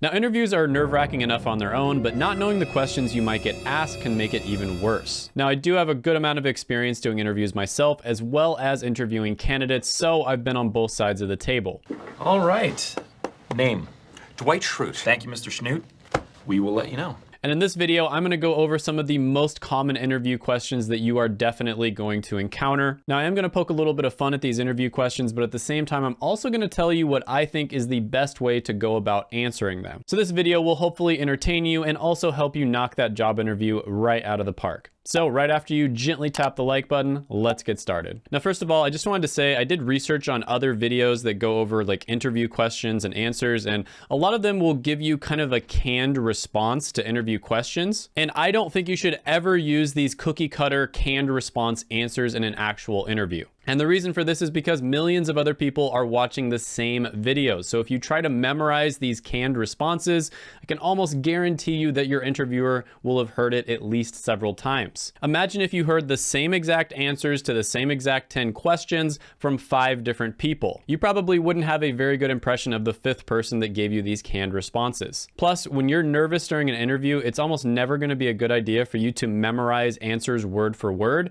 Now, interviews are nerve-wracking enough on their own, but not knowing the questions you might get asked can make it even worse. Now, I do have a good amount of experience doing interviews myself, as well as interviewing candidates, so I've been on both sides of the table. All right. Name. Dwight Schrute. Thank you, Mr. Schrute. We will let you know. And in this video, I'm going to go over some of the most common interview questions that you are definitely going to encounter. Now, I am going to poke a little bit of fun at these interview questions, but at the same time, I'm also going to tell you what I think is the best way to go about answering them. So this video will hopefully entertain you and also help you knock that job interview right out of the park. So right after you gently tap the like button, let's get started. Now, first of all, I just wanted to say I did research on other videos that go over like interview questions and answers, and a lot of them will give you kind of a canned response to interview questions. And I don't think you should ever use these cookie cutter canned response answers in an actual interview. And the reason for this is because millions of other people are watching the same videos. So if you try to memorize these canned responses, I can almost guarantee you that your interviewer will have heard it at least several times. Imagine if you heard the same exact answers to the same exact 10 questions from five different people. You probably wouldn't have a very good impression of the fifth person that gave you these canned responses. Plus, when you're nervous during an interview, it's almost never gonna be a good idea for you to memorize answers word for word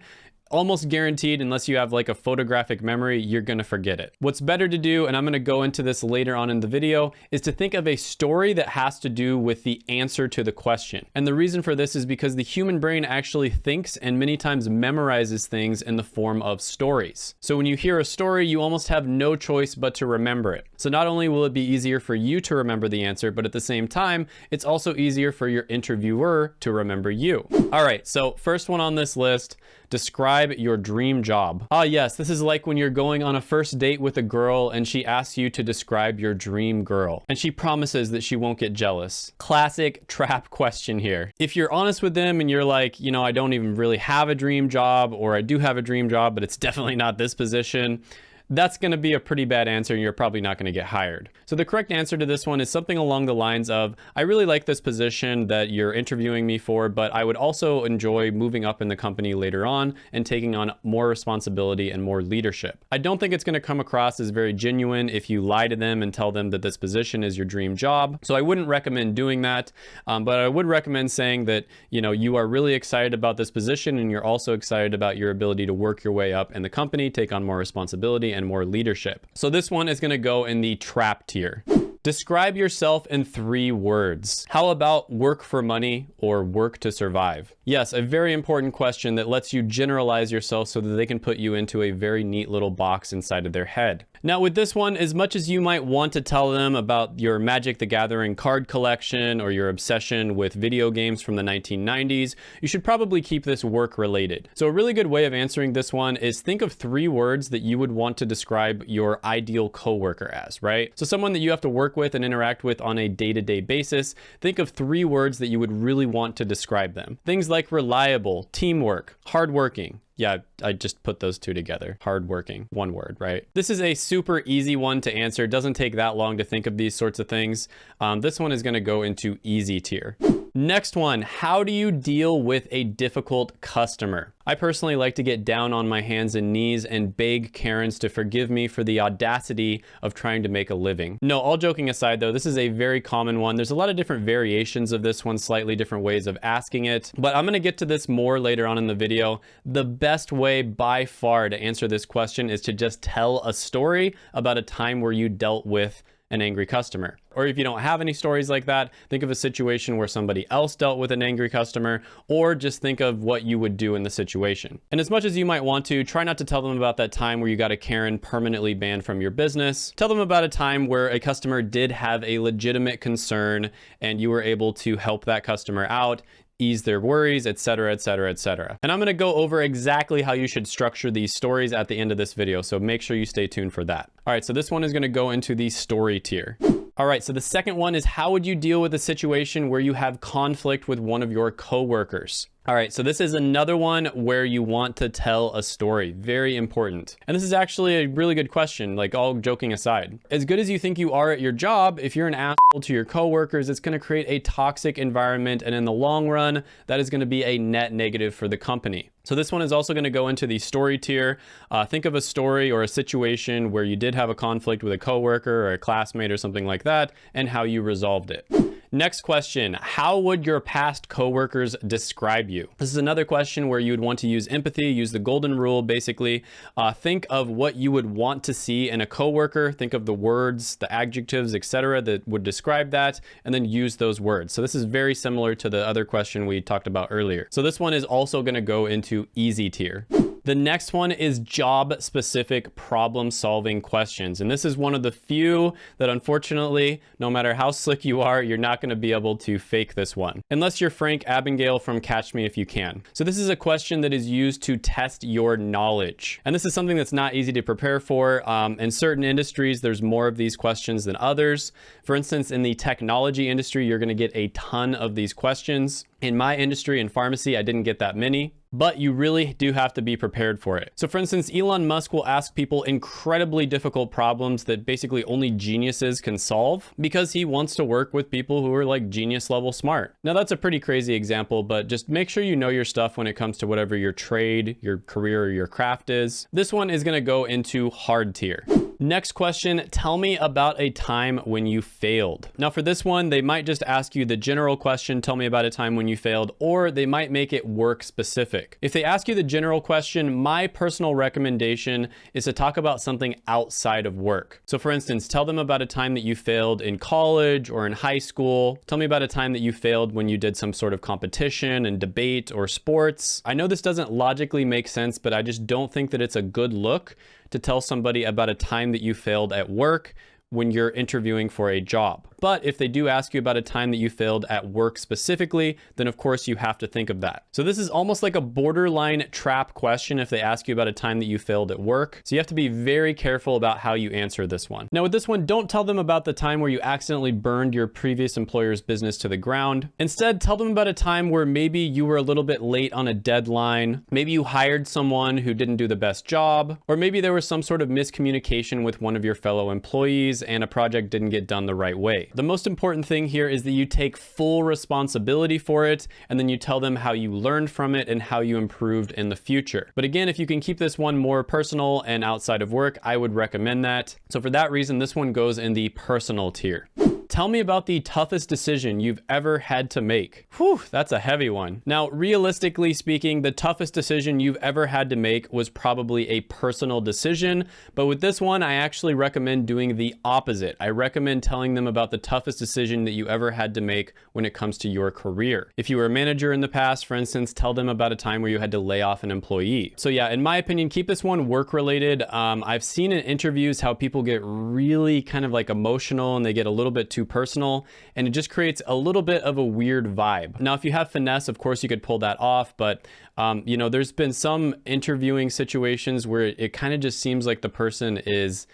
almost guaranteed unless you have like a photographic memory, you're gonna forget it. What's better to do, and I'm gonna go into this later on in the video, is to think of a story that has to do with the answer to the question. And the reason for this is because the human brain actually thinks and many times memorizes things in the form of stories. So when you hear a story, you almost have no choice but to remember it. So not only will it be easier for you to remember the answer, but at the same time, it's also easier for your interviewer to remember you. All right, so first one on this list, Describe your dream job. Ah, yes, this is like when you're going on a first date with a girl and she asks you to describe your dream girl. And she promises that she won't get jealous. Classic trap question here. If you're honest with them and you're like, you know, I don't even really have a dream job or I do have a dream job, but it's definitely not this position, that's going to be a pretty bad answer and you're probably not going to get hired. So the correct answer to this one is something along the lines of, I really like this position that you're interviewing me for, but I would also enjoy moving up in the company later on and taking on more responsibility and more leadership. I don't think it's going to come across as very genuine if you lie to them and tell them that this position is your dream job. So I wouldn't recommend doing that, um, but I would recommend saying that, you know, you are really excited about this position and you're also excited about your ability to work your way up in the company, take on more responsibility and more leadership. So this one is gonna go in the trap tier. Describe yourself in three words. How about work for money or work to survive? Yes, a very important question that lets you generalize yourself so that they can put you into a very neat little box inside of their head. Now with this one, as much as you might want to tell them about your Magic the Gathering card collection or your obsession with video games from the 1990s, you should probably keep this work related. So a really good way of answering this one is think of three words that you would want to describe your ideal coworker as, right? So someone that you have to work with and interact with on a day-to-day -day basis, think of three words that you would really want to describe them. Things like reliable, teamwork, hardworking, yeah, I just put those two together. Hardworking, one word, right? This is a super easy one to answer. It doesn't take that long to think of these sorts of things. Um, this one is gonna go into easy tier. Next one, how do you deal with a difficult customer? I personally like to get down on my hands and knees and beg Karens to forgive me for the audacity of trying to make a living. No, all joking aside though, this is a very common one. There's a lot of different variations of this one, slightly different ways of asking it, but I'm gonna get to this more later on in the video. The way by far to answer this question is to just tell a story about a time where you dealt with an angry customer. Or if you don't have any stories like that, think of a situation where somebody else dealt with an angry customer, or just think of what you would do in the situation. And as much as you might want to, try not to tell them about that time where you got a Karen permanently banned from your business. Tell them about a time where a customer did have a legitimate concern and you were able to help that customer out ease their worries, etc., etc., etc. And I'm going to go over exactly how you should structure these stories at the end of this video, so make sure you stay tuned for that. All right, so this one is going to go into the story tier. All right, so the second one is how would you deal with a situation where you have conflict with one of your coworkers? All right, so this is another one where you want to tell a story. Very important. And this is actually a really good question, like all joking aside. As good as you think you are at your job, if you're an asshole to your coworkers, it's gonna create a toxic environment. And in the long run, that is gonna be a net negative for the company. So this one is also going to go into the story tier. Uh, think of a story or a situation where you did have a conflict with a coworker or a classmate or something like that and how you resolved it. Next question, how would your past coworkers describe you? This is another question where you would want to use empathy, use the golden rule, basically. Uh, think of what you would want to see in a coworker. Think of the words, the adjectives, etc., that would describe that, and then use those words. So this is very similar to the other question we talked about earlier. So this one is also gonna go into easy tier. The next one is job specific problem solving questions. And this is one of the few that unfortunately, no matter how slick you are, you're not going to be able to fake this one. Unless you're Frank Abagnale from Catch Me If You Can. So this is a question that is used to test your knowledge. And this is something that's not easy to prepare for. Um, in certain industries, there's more of these questions than others. For instance, in the technology industry, you're going to get a ton of these questions. In my industry, in pharmacy, I didn't get that many but you really do have to be prepared for it. So for instance, Elon Musk will ask people incredibly difficult problems that basically only geniuses can solve because he wants to work with people who are like genius level smart. Now that's a pretty crazy example, but just make sure you know your stuff when it comes to whatever your trade, your career, or your craft is. This one is gonna go into hard tier. Next question, tell me about a time when you failed. Now for this one, they might just ask you the general question, tell me about a time when you failed, or they might make it work specific. If they ask you the general question, my personal recommendation is to talk about something outside of work. So for instance, tell them about a time that you failed in college or in high school. Tell me about a time that you failed when you did some sort of competition and debate or sports. I know this doesn't logically make sense, but I just don't think that it's a good look to tell somebody about a time that you failed at work when you're interviewing for a job. But if they do ask you about a time that you failed at work specifically, then of course you have to think of that. So this is almost like a borderline trap question if they ask you about a time that you failed at work. So you have to be very careful about how you answer this one. Now with this one, don't tell them about the time where you accidentally burned your previous employer's business to the ground. Instead, tell them about a time where maybe you were a little bit late on a deadline. Maybe you hired someone who didn't do the best job, or maybe there was some sort of miscommunication with one of your fellow employees and a project didn't get done the right way. The most important thing here is that you take full responsibility for it and then you tell them how you learned from it and how you improved in the future. But again, if you can keep this one more personal and outside of work, I would recommend that. So for that reason, this one goes in the personal tier. Tell me about the toughest decision you've ever had to make. Whew, that's a heavy one. Now, realistically speaking, the toughest decision you've ever had to make was probably a personal decision. But with this one, I actually recommend doing the opposite. I recommend telling them about the toughest decision that you ever had to make when it comes to your career. If you were a manager in the past, for instance, tell them about a time where you had to lay off an employee. So yeah, in my opinion, keep this one work related. Um, I've seen in interviews how people get really kind of like emotional and they get a little bit too personal and it just creates a little bit of a weird vibe. Now, if you have finesse, of course you could pull that off, but um, you know, there's been some interviewing situations where it, it kind of just seems like the person is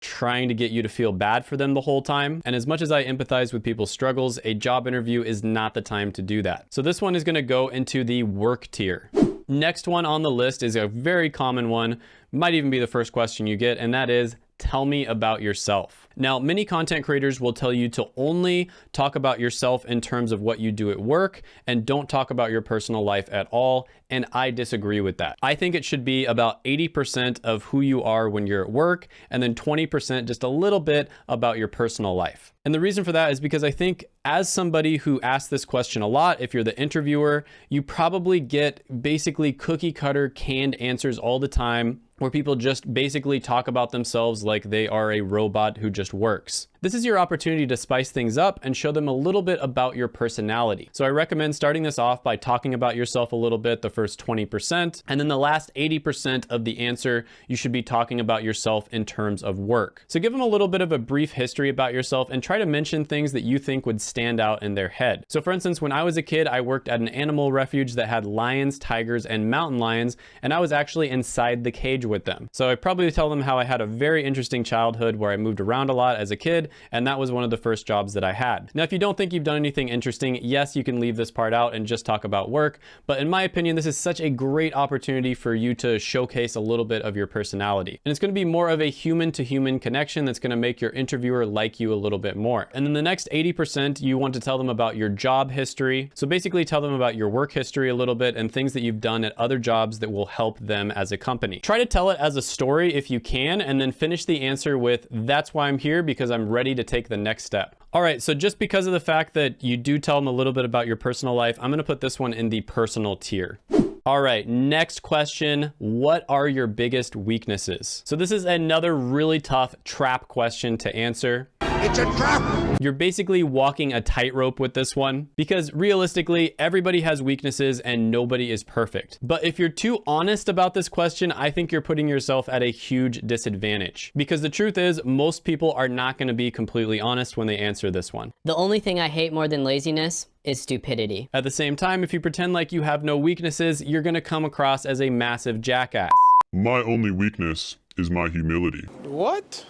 trying to get you to feel bad for them the whole time. And as much as I empathize with people's struggles, a job interview is not the time to do that. So this one is gonna go into the work tier. Next one on the list is a very common one, might even be the first question you get, and that is, tell me about yourself. Now, many content creators will tell you to only talk about yourself in terms of what you do at work and don't talk about your personal life at all. And I disagree with that. I think it should be about 80% of who you are when you're at work and then 20% just a little bit about your personal life. And the reason for that is because I think as somebody who asks this question a lot, if you're the interviewer, you probably get basically cookie cutter canned answers all the time where people just basically talk about themselves like they are a robot who just works. This is your opportunity to spice things up and show them a little bit about your personality. So I recommend starting this off by talking about yourself a little bit, the first 20%, and then the last 80% of the answer, you should be talking about yourself in terms of work. So give them a little bit of a brief history about yourself and try to mention things that you think would stand out in their head. So for instance, when I was a kid, I worked at an animal refuge that had lions, tigers, and mountain lions, and I was actually inside the cage with them. So I probably tell them how I had a very interesting childhood where I moved around a lot as a kid, and that was one of the first jobs that I had. Now, if you don't think you've done anything interesting, yes, you can leave this part out and just talk about work, but in my opinion, this is such a great opportunity for you to showcase a little bit of your personality. And it's gonna be more of a human to human connection that's gonna make your interviewer like you a little bit more. And then the next 80%, you want to tell them about your job history. So basically tell them about your work history a little bit and things that you've done at other jobs that will help them as a company. Try to tell it as a story if you can, and then finish the answer with, that's why I'm here because I'm ready to take the next step. All right, so just because of the fact that you do tell them a little bit about your personal life, I'm gonna put this one in the personal tier. All right, next question. What are your biggest weaknesses? So this is another really tough trap question to answer. It's a trap! You're basically walking a tightrope with this one because realistically, everybody has weaknesses and nobody is perfect. But if you're too honest about this question, I think you're putting yourself at a huge disadvantage because the truth is most people are not going to be completely honest when they answer this one. The only thing I hate more than laziness is stupidity. At the same time, if you pretend like you have no weaknesses, you're going to come across as a massive jackass. My only weakness is my humility. What?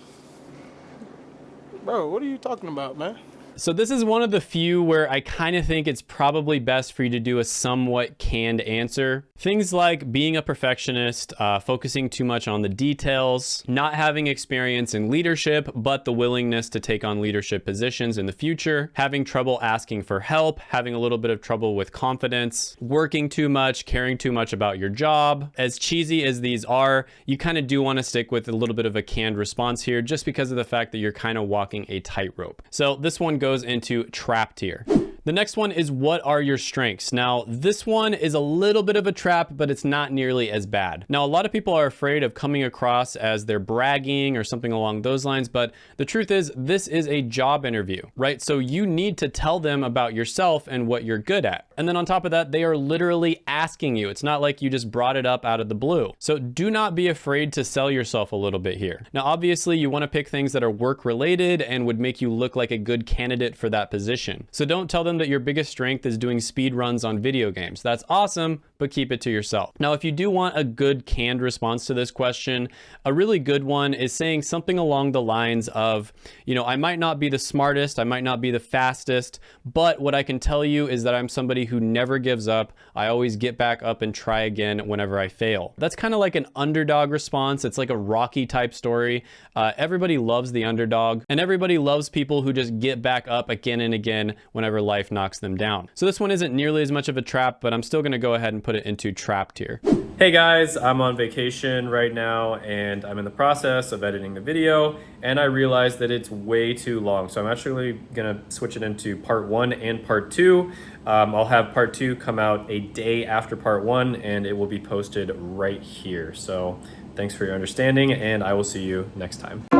Bro, what are you talking about, man? So this is one of the few where I kind of think it's probably best for you to do a somewhat canned answer. Things like being a perfectionist, uh, focusing too much on the details, not having experience in leadership, but the willingness to take on leadership positions in the future, having trouble asking for help, having a little bit of trouble with confidence, working too much, caring too much about your job. As cheesy as these are, you kind of do want to stick with a little bit of a canned response here just because of the fact that you're kind of walking a tightrope. So this one goes into trap tier. The next one is what are your strengths? Now, this one is a little bit of a trap, but it's not nearly as bad. Now, a lot of people are afraid of coming across as they're bragging or something along those lines, but the truth is this is a job interview, right? So you need to tell them about yourself and what you're good at. And then on top of that, they are literally asking you. It's not like you just brought it up out of the blue. So do not be afraid to sell yourself a little bit here. Now, obviously you wanna pick things that are work related and would make you look like a good candidate for that position. So don't tell them them that your biggest strength is doing speed runs on video games. That's awesome, but keep it to yourself. Now, if you do want a good canned response to this question, a really good one is saying something along the lines of, you know, I might not be the smartest, I might not be the fastest, but what I can tell you is that I'm somebody who never gives up. I always get back up and try again whenever I fail. That's kind of like an underdog response. It's like a Rocky type story. Uh, everybody loves the underdog and everybody loves people who just get back up again and again whenever life life knocks them down. So this one isn't nearly as much of a trap, but I'm still gonna go ahead and put it into trap tier. Hey guys, I'm on vacation right now and I'm in the process of editing the video and I realized that it's way too long. So I'm actually gonna switch it into part one and part two. Um, I'll have part two come out a day after part one and it will be posted right here. So thanks for your understanding and I will see you next time.